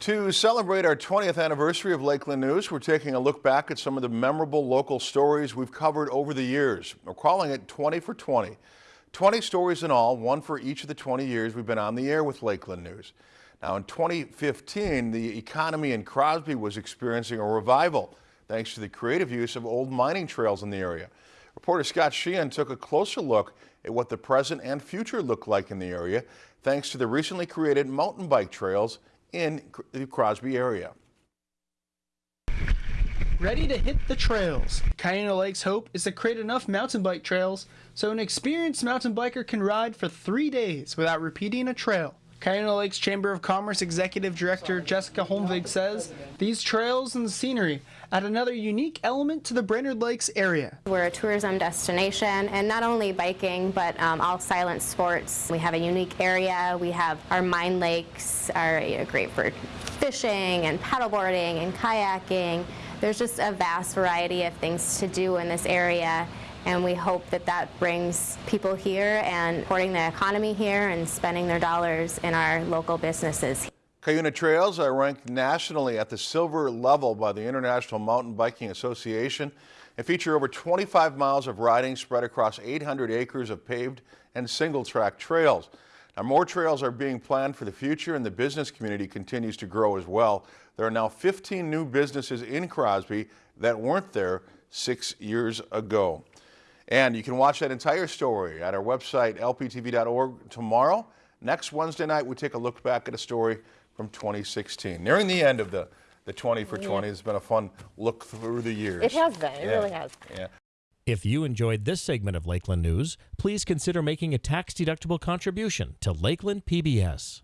To celebrate our 20th anniversary of Lakeland News, we're taking a look back at some of the memorable local stories we've covered over the years. We're calling it 20 for 20. 20 stories in all, one for each of the 20 years we've been on the air with Lakeland News. Now in 2015, the economy in Crosby was experiencing a revival thanks to the creative use of old mining trails in the area. Reporter Scott Sheehan took a closer look at what the present and future look like in the area thanks to the recently created mountain bike trails in the Crosby area. Ready to hit the trails. Cuyuna Lake's hope is to create enough mountain bike trails so an experienced mountain biker can ride for three days without repeating a trail. Cuyuna Lakes Chamber of Commerce Executive Director Jessica Holmvig says these trails and scenery add another unique element to the Brainerd Lakes area. We're a tourism destination and not only biking but um, all silent sports. We have a unique area. We have our mine lakes are you know, great for fishing and paddleboarding and kayaking. There's just a vast variety of things to do in this area and we hope that that brings people here and supporting the economy here and spending their dollars in our local businesses. Cuyuna Trails are ranked nationally at the silver level by the International Mountain Biking Association and feature over 25 miles of riding spread across 800 acres of paved and single-track trails. Now, more trails are being planned for the future and the business community continues to grow as well. There are now 15 new businesses in Crosby that weren't there six years ago. And you can watch that entire story at our website, lptv.org tomorrow. Next Wednesday night, we take a look back at a story from 2016. Nearing the end of the, the 20 for 20. It's been a fun look through the years. It has been. It Yeah. really has. Yeah. If you enjoyed this segment of Lakeland News, please consider making a tax-deductible contribution to Lakeland PBS.